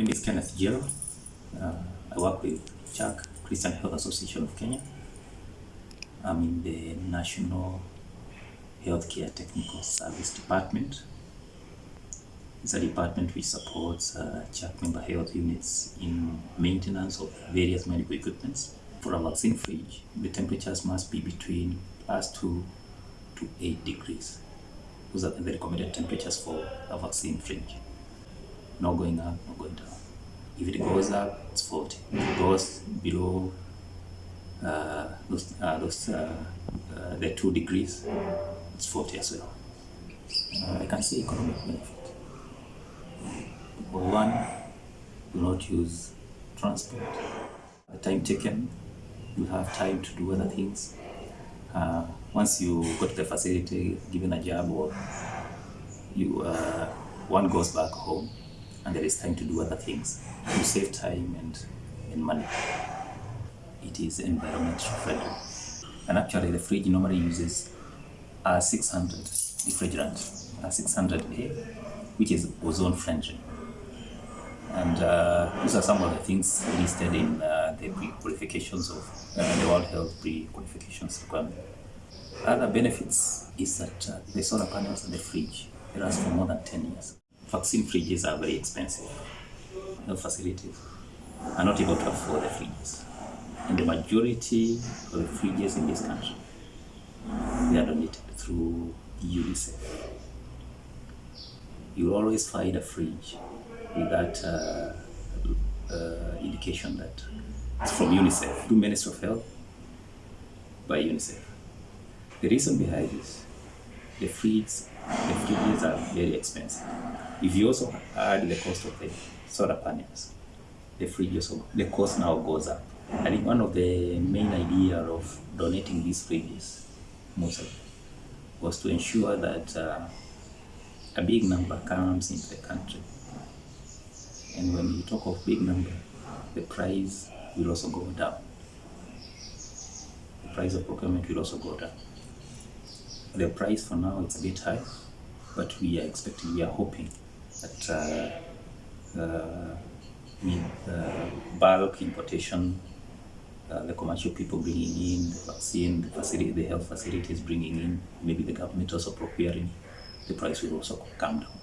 name is Kenneth Jill. Uh, I work with CHAK, Christian Health Association of Kenya. I'm in the National Healthcare Technical Service Department. It's a department which supports uh, CHAK member health units in maintenance of various medical equipments. For a vaccine fridge, the temperatures must be between plus 2 to 8 degrees. Those are the recommended temperatures for a vaccine fridge. No going up, not going down. If it goes up, it's 40. If it goes below uh, those, uh, those uh, uh, the 2 degrees, it's 40 as well. Uh, I can see economic benefit. One, do not use transport. The time taken, you have time to do other things. Uh, once you go to the facility, given a job, or you uh, one goes back home, and there is time to do other things. You save time and, and money. It is environmentally friendly. And actually, the fridge normally uses R600 refrigerant, R600A, which is ozone friendly. And uh, these are some of the things listed in uh, the pre-qualifications of uh, the World Health pre-qualifications requirement. Other benefits is that uh, the solar panels and the fridge last for more than 10 years. Vaccine fridges are very expensive. Health facilities are not able to afford the fridges. And the majority of the fridges in this country, they are donated through UNICEF. You always find a fridge with that uh, uh, indication that it's from UNICEF, through Ministry of Health, by UNICEF. The reason behind this, the fridges, the fridges are very expensive. If you also add the cost of the solar panels, the fridge also, the cost now goes up. I think one of the main idea of donating these fridges, mostly, was to ensure that uh, a big number comes into the country. And when you talk of big number, the price will also go down. The price of procurement will also go down. The price for now it's a bit high, but we are expecting, we are hoping that uh, with uh, bulk importation, uh, the commercial people bringing in the vaccine, the facility, the health facilities bringing in, maybe the government also procuring, the price will also come down.